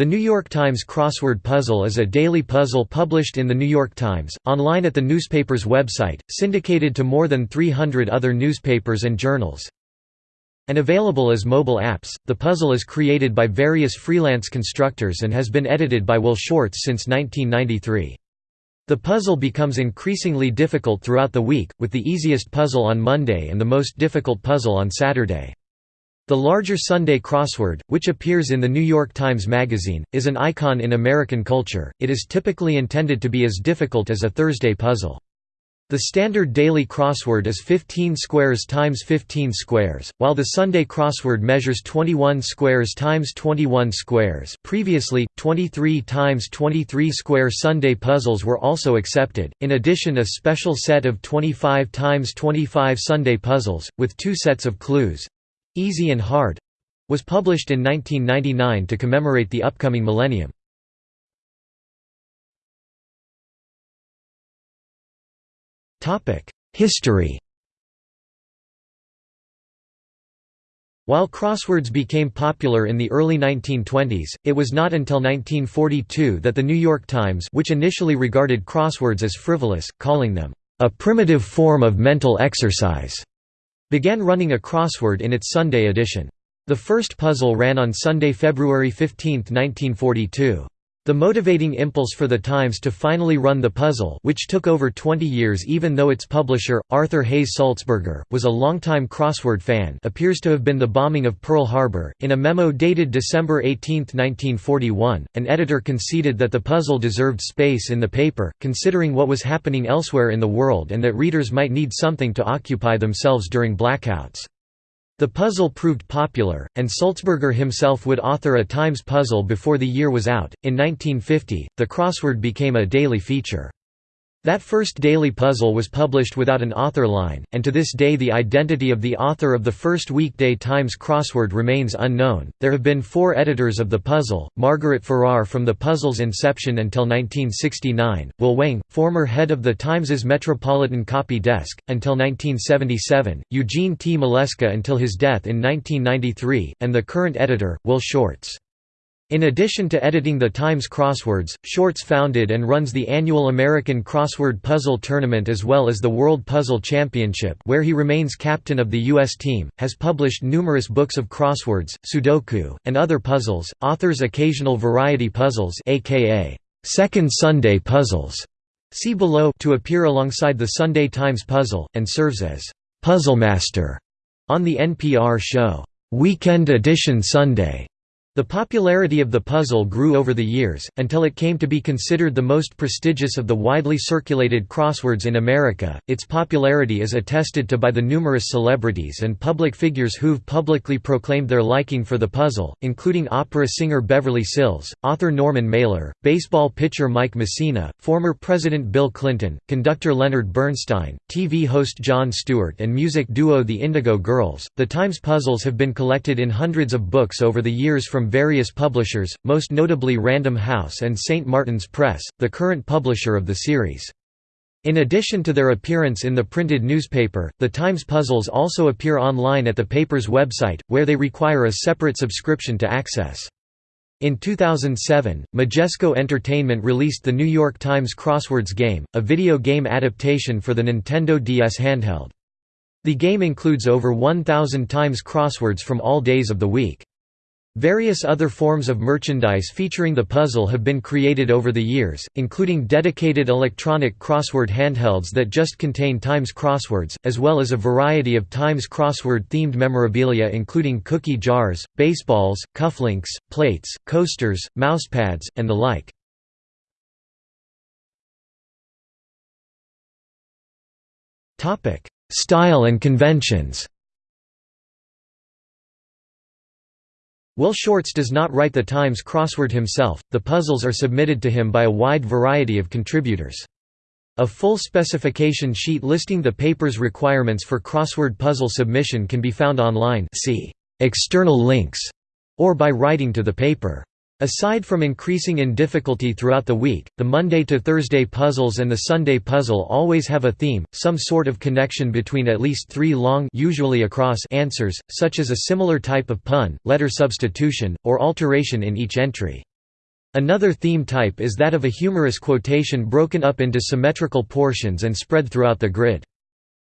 The New York Times Crossword Puzzle is a daily puzzle published in The New York Times, online at the newspaper's website, syndicated to more than 300 other newspapers and journals. And available as mobile apps, the puzzle is created by various freelance constructors and has been edited by Will Shortz since 1993. The puzzle becomes increasingly difficult throughout the week, with the easiest puzzle on Monday and the most difficult puzzle on Saturday. The larger Sunday crossword, which appears in the New York Times Magazine, is an icon in American culture. It is typically intended to be as difficult as a Thursday puzzle. The standard daily crossword is 15 squares times 15 squares, while the Sunday crossword measures 21 squares times 21 squares. Previously, 23 times 23 square Sunday puzzles were also accepted. In addition, a special set of 25 times 25 Sunday puzzles with two sets of clues Easy and Hard was published in 1999 to commemorate the upcoming millennium. History While crosswords became popular in the early 1920s, it was not until 1942 that The New York Times which initially regarded crosswords as frivolous, calling them, "...a primitive form of mental exercise." Began running a crossword in its Sunday edition. The first puzzle ran on Sunday, February 15, 1942. The motivating impulse for the Times to finally run the puzzle which took over 20 years even though its publisher, Arthur Hayes Sulzberger, was a longtime crossword fan appears to have been the bombing of Pearl Harbor. In a memo dated December 18, 1941, an editor conceded that the puzzle deserved space in the paper, considering what was happening elsewhere in the world and that readers might need something to occupy themselves during blackouts. The puzzle proved popular, and Sulzberger himself would author a Times puzzle before the year was out. In 1950, the crossword became a daily feature. That first daily puzzle was published without an author line, and to this day the identity of the author of the first weekday Times crossword remains unknown. There have been four editors of the puzzle Margaret Farrar from the puzzle's inception until 1969, Will Weng, former head of the Times's Metropolitan Copy Desk, until 1977, Eugene T. Maleska until his death in 1993, and the current editor, Will Shortz. In addition to editing the Times crosswords, Shortz founded and runs the annual American Crossword Puzzle Tournament as well as the World Puzzle Championship where he remains captain of the U.S. team, has published numerous books of crosswords, sudoku, and other puzzles, authors occasional variety puzzles aka Second Sunday puzzles, see below to appear alongside the Sunday Times puzzle, and serves as «Puzzlemaster» on the NPR show, «Weekend Edition Sunday» The popularity of the puzzle grew over the years, until it came to be considered the most prestigious of the widely circulated crosswords in America. Its popularity is attested to by the numerous celebrities and public figures who've publicly proclaimed their liking for the puzzle, including opera singer Beverly Sills, author Norman Mailer, baseball pitcher Mike Mussina, former President Bill Clinton, conductor Leonard Bernstein, TV host Jon Stewart, and music duo the Indigo Girls. The Times puzzles have been collected in hundreds of books over the years from various publishers, most notably Random House and St. Martin's Press, the current publisher of the series. In addition to their appearance in the printed newspaper, the Times puzzles also appear online at the paper's website, where they require a separate subscription to access. In 2007, Majesco Entertainment released the New York Times Crosswords game, a video game adaptation for the Nintendo DS handheld. The game includes over 1,000 Times crosswords from all days of the week. Various other forms of merchandise featuring the puzzle have been created over the years, including dedicated electronic crossword handhelds that just contain Times crosswords, as well as a variety of Times crossword-themed memorabilia including cookie jars, baseballs, cufflinks, plates, coasters, mousepads, and the like. Style and conventions Will Shortz does not write the Times crossword himself, the puzzles are submitted to him by a wide variety of contributors. A full specification sheet listing the paper's requirements for crossword puzzle submission can be found online see external links, or by writing to the paper. Aside from increasing in difficulty throughout the week, the Monday to Thursday puzzles and the Sunday puzzle always have a theme, some sort of connection between at least three long usually across answers, such as a similar type of pun, letter substitution, or alteration in each entry. Another theme type is that of a humorous quotation broken up into symmetrical portions and spread throughout the grid.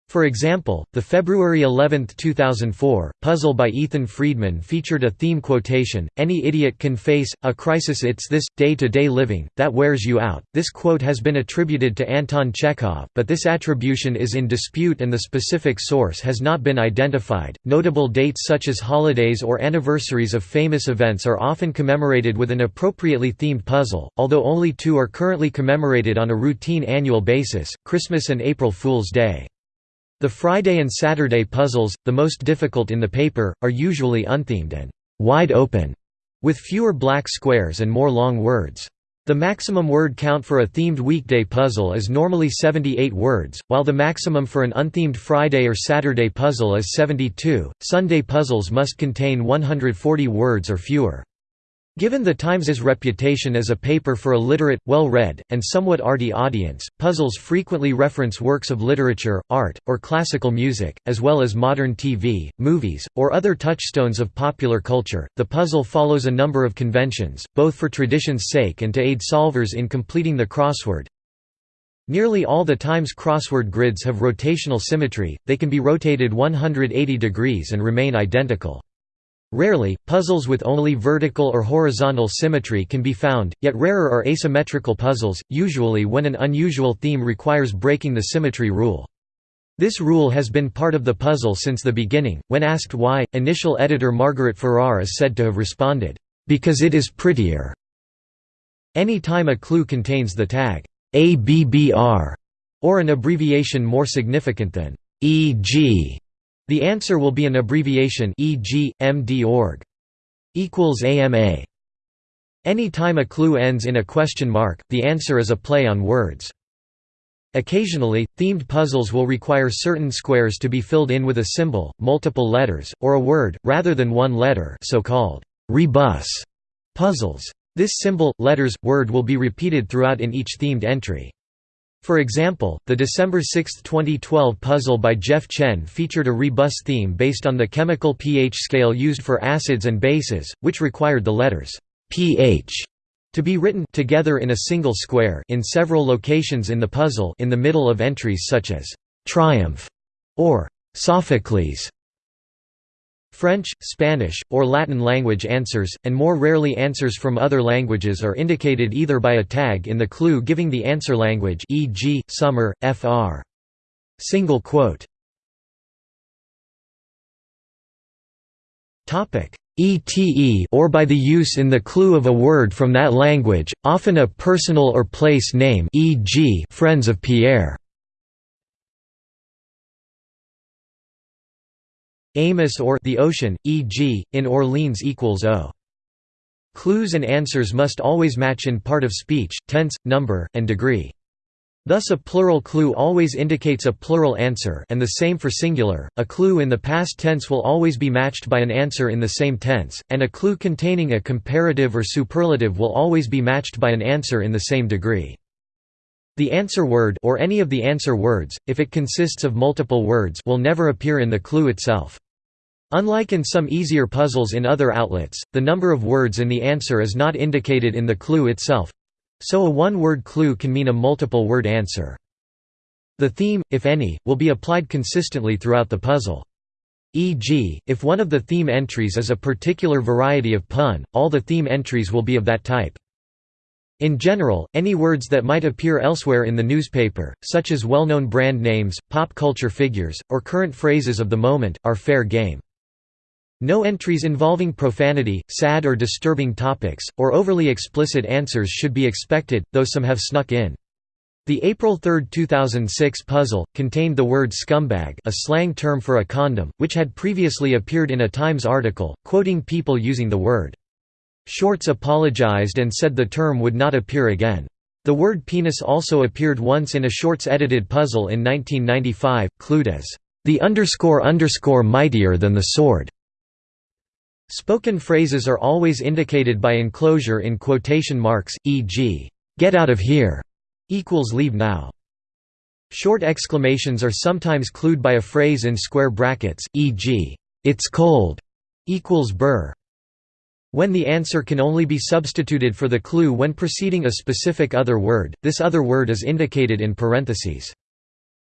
For example, the February 11, 2004, puzzle by Ethan Friedman featured a theme quotation, Any idiot can face, a crisis it's this, day-to-day -day living, that wears you out. This quote has been attributed to Anton Chekhov, but this attribution is in dispute and the specific source has not been identified. Notable dates such as holidays or anniversaries of famous events are often commemorated with an appropriately themed puzzle, although only two are currently commemorated on a routine annual basis, Christmas and April Fool's Day. The Friday and Saturday puzzles, the most difficult in the paper, are usually unthemed and «wide open», with fewer black squares and more long words. The maximum word count for a themed weekday puzzle is normally 78 words, while the maximum for an unthemed Friday or Saturday puzzle is 72. Sunday puzzles must contain 140 words or fewer. Given the Times's reputation as a paper for a literate, well-read, and somewhat arty audience, puzzles frequently reference works of literature, art, or classical music, as well as modern TV, movies, or other touchstones of popular culture. The puzzle follows a number of conventions, both for tradition's sake and to aid solvers in completing the crossword. Nearly all the Times crossword grids have rotational symmetry, they can be rotated 180 degrees and remain identical. Rarely, puzzles with only vertical or horizontal symmetry can be found, yet rarer are asymmetrical puzzles, usually when an unusual theme requires breaking the symmetry rule. This rule has been part of the puzzle since the beginning. When asked why, initial editor Margaret Farrar is said to have responded, Because it is prettier. Any time a clue contains the tag ABBR or an abbreviation more significant than EG, the answer will be an abbreviation e.g., MD.org. equals AMA. Any time a clue ends in a question mark, the answer is a play on words. Occasionally, themed puzzles will require certain squares to be filled in with a symbol, multiple letters, or a word, rather than one letter so-called rebus puzzles. This symbol, letters, word will be repeated throughout in each themed entry. For example, the December 6, 2012 puzzle by Jeff Chen featured a rebus theme based on the chemical pH scale used for acids and bases, which required the letters pH to be written together in a single square in several locations in the puzzle in the middle of entries such as triumph or Sophocles. French, Spanish, or Latin language answers, and more rarely answers from other languages are indicated either by a tag in the clue giving the answer language e.g., summer, fr. Single quote. ETE or by the use in the clue of a word from that language, often a personal or place name e.g. Friends of Pierre. Amos or the ocean, e.g., in Orleans equals O. Clues and answers must always match in part of speech, tense, number, and degree. Thus a plural clue always indicates a plural answer and the same for singular, a clue in the past tense will always be matched by an answer in the same tense, and a clue containing a comparative or superlative will always be matched by an answer in the same degree. The answer word or any of the answer words, if it consists of multiple words will never appear in the clue itself. Unlike in some easier puzzles in other outlets, the number of words in the answer is not indicated in the clue itself. So a one-word clue can mean a multiple-word answer. The theme, if any, will be applied consistently throughout the puzzle. E.g., if one of the theme entries is a particular variety of pun, all the theme entries will be of that type. In general, any words that might appear elsewhere in the newspaper, such as well-known brand names, pop culture figures, or current phrases of the moment, are fair game. No entries involving profanity, sad or disturbing topics, or overly explicit answers should be expected, though some have snuck in. The April 3, 2006 puzzle, contained the word scumbag a slang term for a condom, which had previously appeared in a Times article, quoting people using the word. Shortz apologized and said the term would not appear again. The word penis also appeared once in a Shortz edited puzzle in 1995, clued as, "...the underscore underscore mightier than the sword." Spoken phrases are always indicated by enclosure in quotation marks, e.g., "'Get out of here' equals leave now'. Short exclamations are sometimes clued by a phrase in square brackets, e.g., "'It's cold' equals burr'. When the answer can only be substituted for the clue when preceding a specific other word, this other word is indicated in parentheses.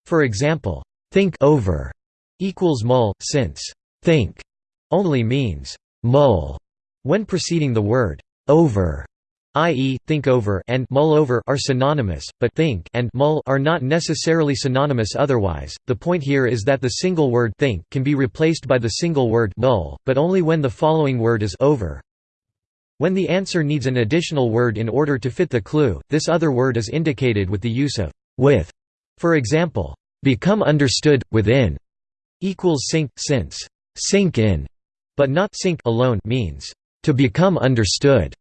For example, think over equals mull, since think only means mull when preceding the word over i.e., think over and mull over are synonymous, but think and mull are not necessarily synonymous otherwise. The point here is that the single word think can be replaced by the single word mull, but only when the following word is over. When the answer needs an additional word in order to fit the clue, this other word is indicated with the use of with. For example, become understood within equals sink since sink in, but not sink alone means to become understood.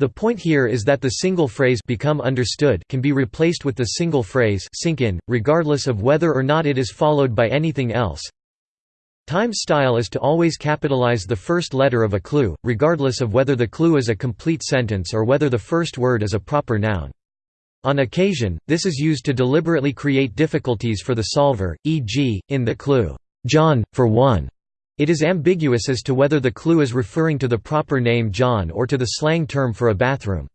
The point here is that the single phrase become understood can be replaced with the single phrase sink in, regardless of whether or not it is followed by anything else. Times style is to always capitalize the first letter of a clue, regardless of whether the clue is a complete sentence or whether the first word is a proper noun. On occasion, this is used to deliberately create difficulties for the solver, e.g., in the clue, "'John, for one' it is ambiguous as to whether the clue is referring to the proper name John or to the slang term for a bathroom.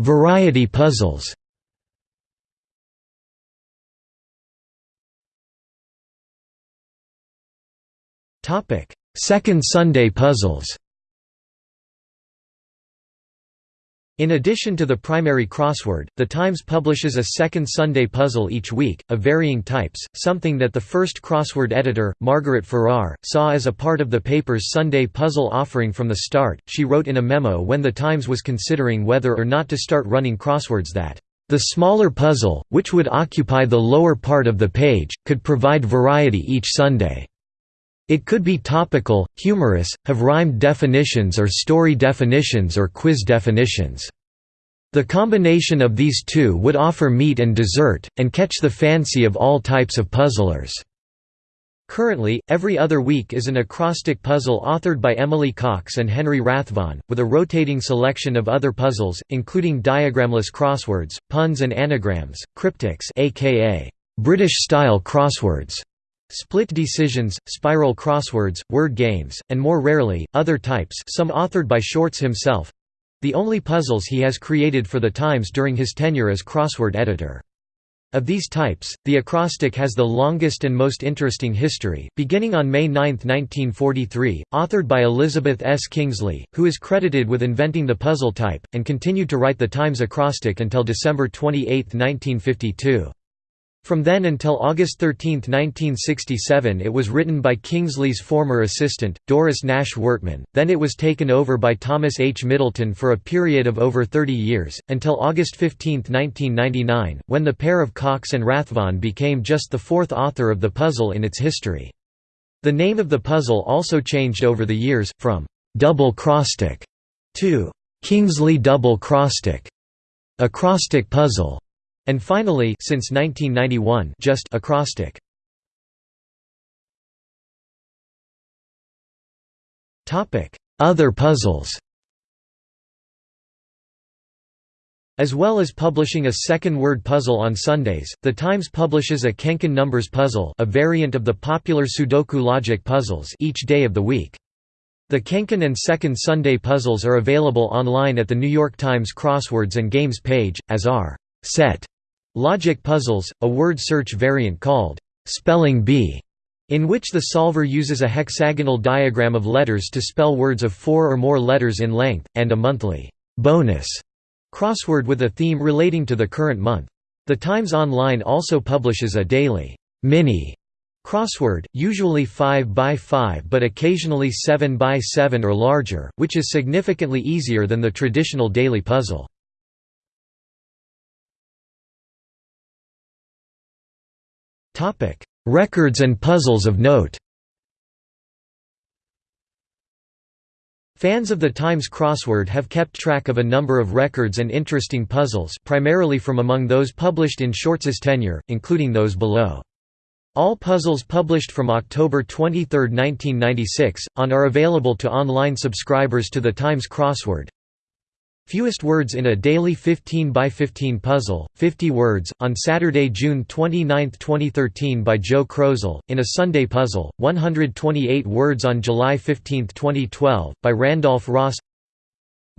Variety puzzles Second Sunday puzzles. In addition to the primary crossword, The Times publishes a second Sunday puzzle each week, of varying types, something that the first crossword editor, Margaret Farrar, saw as a part of the paper's Sunday puzzle offering from the start. She wrote in a memo when The Times was considering whether or not to start running crosswords that, the smaller puzzle, which would occupy the lower part of the page, could provide variety each Sunday. It could be topical, humorous, have rhymed definitions or story definitions or quiz definitions. The combination of these two would offer meat and dessert, and catch the fancy of all types of puzzlers. Currently, every other week is an acrostic puzzle authored by Emily Cox and Henry Rathvon, with a rotating selection of other puzzles, including diagramless crosswords, puns and anagrams, cryptics aka British-style crosswords, Split decisions, spiral crosswords, word games, and more rarely, other types some authored by Shortz himself—the only puzzles he has created for the Times during his tenure as crossword editor. Of these types, the acrostic has the longest and most interesting history, beginning on May 9, 1943, authored by Elizabeth S. Kingsley, who is credited with inventing the puzzle type, and continued to write the Times acrostic until December 28, 1952. From then until August 13, 1967 it was written by Kingsley's former assistant, Doris Nash Wortman, then it was taken over by Thomas H. Middleton for a period of over 30 years, until August 15, 1999, when the pair of Cox and Rathvon became just the fourth author of the puzzle in its history. The name of the puzzle also changed over the years, from «double Crostic» to «Kingsley double Crostic», acrostic puzzle and finally since 1991 just acrostic. Topic: Other puzzles. As well as publishing a second word puzzle on Sundays, The Times publishes a KenKen numbers puzzle a variant of the popular Sudoku logic puzzles each day of the week. The KenKen and Second Sunday puzzles are available online at the New York Times Crosswords and Games page, as are set Logic puzzles, a word search variant called spelling bee, in which the solver uses a hexagonal diagram of letters to spell words of four or more letters in length, and a monthly bonus crossword with a theme relating to the current month. The Times Online also publishes a daily mini crossword, usually 5 by 5 but occasionally 7 by 7 or larger, which is significantly easier than the traditional daily puzzle. Records and puzzles of note Fans of the Times crossword have kept track of a number of records and interesting puzzles primarily from among those published in Shortz's tenure, including those below. All puzzles published from October 23, 1996, on are available to online subscribers to the Times crossword. Fewest words in a daily 15 by 15 puzzle, 50 words, on Saturday, June 29, 2013 by Joe Krozel, in a Sunday puzzle, 128 words on July 15, 2012, by Randolph Ross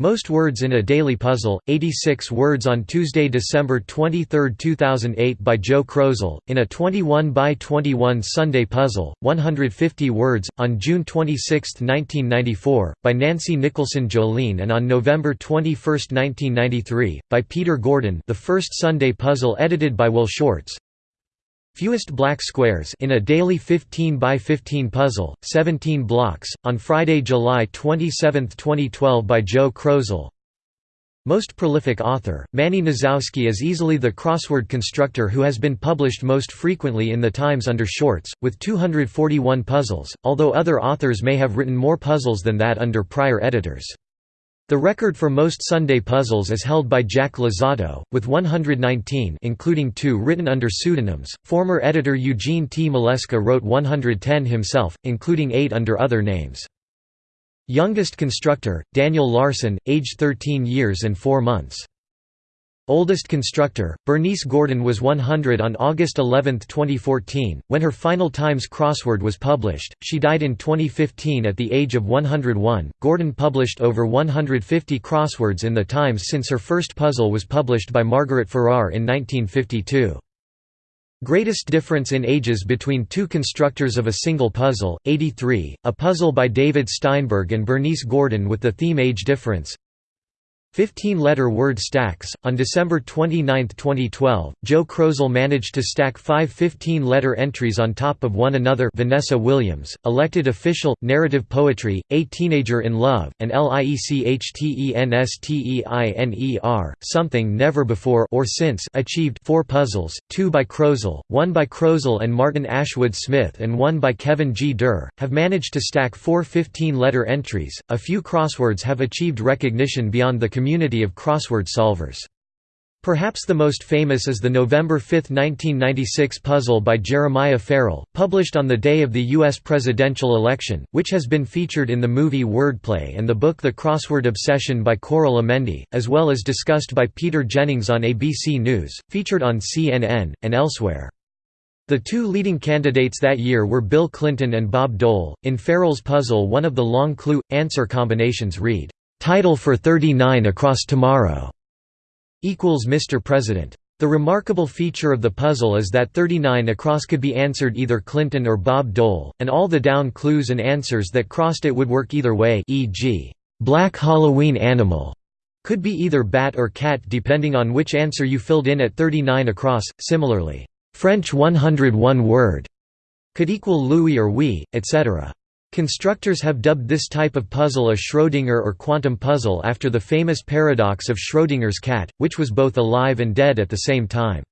most words in a daily puzzle, 86 words on Tuesday, December 23, 2008 by Joe Krozel, in a 21 by 21 Sunday puzzle, 150 words, on June 26, 1994, by Nancy Nicholson Joline and on November 21, 1993, by Peter Gordon the first Sunday puzzle edited by Will Shortz, Fewest black squares in a daily 15 by 15 puzzle, 17 blocks, on Friday, July 27, 2012 by Joe Krozel. Most prolific author, Manny Nosowsky is easily the crossword constructor who has been published most frequently in the Times under Shortz, with 241 puzzles, although other authors may have written more puzzles than that under prior editors. The record for most Sunday puzzles is held by Jack Luzzatto, with 119 including two written under pseudonyms. Former editor Eugene T. Maleska wrote 110 himself, including eight under other names. Youngest constructor, Daniel Larsen, aged 13 years and 4 months. Oldest constructor, Bernice Gordon was 100 on August 11, 2014, when her final Times crossword was published. She died in 2015 at the age of 101. Gordon published over 150 crosswords in the Times since her first puzzle was published by Margaret Farrar in 1952. Greatest difference in ages between two constructors of a single puzzle, 83, a puzzle by David Steinberg and Bernice Gordon with the theme age difference 15-letter word stacks. On December 29, 2012, Joe Krozel managed to stack five 15-letter entries on top of one another Vanessa Williams, Elected Official, Narrative Poetry, A Teenager in Love, and Liechtensteiner, something never before or since achieved four puzzles, two by Krozel, one by Krozel and Martin Ashwood Smith and one by Kevin G. Der, have managed to stack four 15-letter entries. A few crosswords have achieved recognition beyond the community of crossword solvers. Perhaps the most famous is the November 5, 1996 puzzle by Jeremiah Farrell, published on the day of the U.S. presidential election, which has been featured in the movie Wordplay and the book The Crossword Obsession by Coral Amende, as well as discussed by Peter Jennings on ABC News, featured on CNN, and elsewhere. The two leading candidates that year were Bill Clinton and Bob Dole. In Farrell's puzzle, one of the long clue answer combinations read, Title for 39 Across Tomorrow equals Mr. President. The remarkable feature of the puzzle is that 39 across could be answered either Clinton or Bob Dole, and all the down clues and answers that crossed it would work either way e.g., black Halloween animal could be either bat or cat depending on which answer you filled in at 39 across. Similarly, French 101 word could equal Louis or we, etc. Constructors have dubbed this type of puzzle a Schrödinger or quantum puzzle after the famous paradox of Schrödinger's cat, which was both alive and dead at the same time.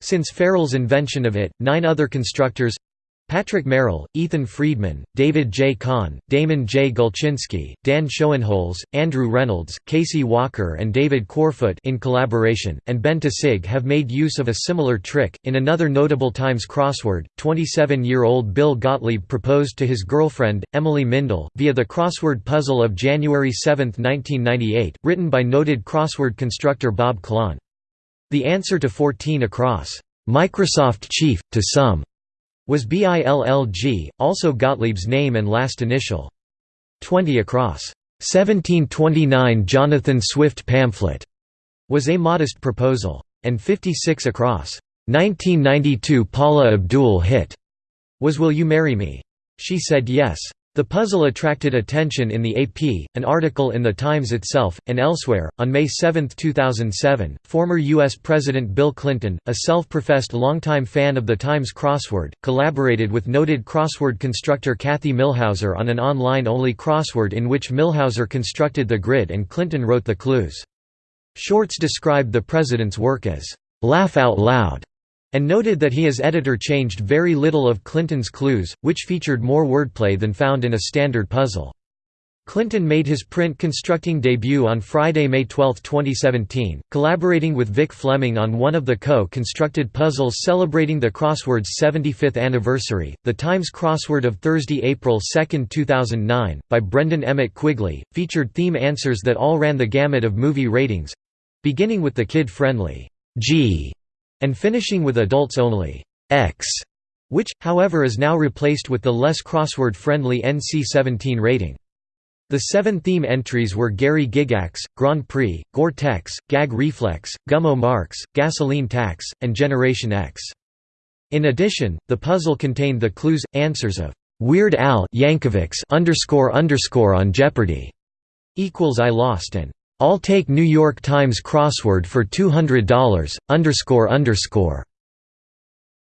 Since Farrell's invention of it, nine other constructors Patrick Merrell, Ethan Friedman, David J. Kahn, Damon J. Gulczynski, Dan Schoenholz, Andrew Reynolds, Casey Walker and David Quarfoot in collaboration, and Ben Tausig have made use of a similar trick. In another notable Times crossword, 27-year-old Bill Gottlieb proposed to his girlfriend, Emily Mindel, via the crossword puzzle of January 7, 1998, written by noted crossword constructor Bob Klahn. The answer to 14 across, "'Microsoft Chief, to some' was BILLG, also Gottlieb's name and last initial. 20 across. 1729 Jonathan Swift pamphlet was a modest proposal. And 56 across. 1992 Paula Abdul hit was Will You Marry Me? She said yes. The puzzle attracted attention in the AP, an article in The Times itself, and elsewhere. On May 7, 2007, former U.S. President Bill Clinton, a self professed longtime fan of the Times crossword, collaborated with noted crossword constructor Kathy Millhauser on an online only crossword in which Millhauser constructed the grid and Clinton wrote the clues. Shortz described the president's work as, laugh out loud and noted that he as editor changed very little of Clinton's clues, which featured more wordplay than found in a standard puzzle. Clinton made his print-constructing debut on Friday, May 12, 2017, collaborating with Vic Fleming on one of the co-constructed puzzles celebrating the crossword's 75th anniversary, the Times crossword of Thursday, April 2, 2009, by Brendan Emmett Quigley, featured theme answers that all ran the gamut of movie ratings—beginning with the kid-friendly G and finishing with adults-only X, which, however is now replaced with the less crossword-friendly NC-17 rating. The seven theme entries were Gary Gygax, Grand Prix, Gore-Tex, Gag Reflex, Gummo Marx, Gasoline Tax, and Generation X. In addition, the puzzle contained the clues, answers of Weird Al Yankovic's underscore underscore on Jeopardy! equals I lost and I'll take New York Times crossword for $200 underscore underscore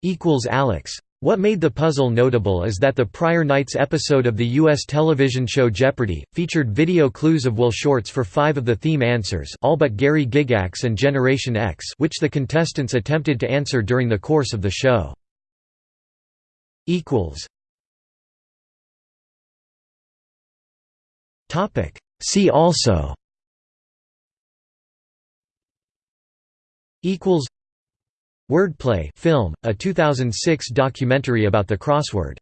equals Alex. What made the puzzle notable is that the prior night's episode of the U.S. television show Jeopardy! featured video clues of Will Shortz for five of the theme answers all but Gary Gygax and Generation X which the contestants attempted to answer during the course of the show. See also Wordplay film, a 2006 documentary about the crossword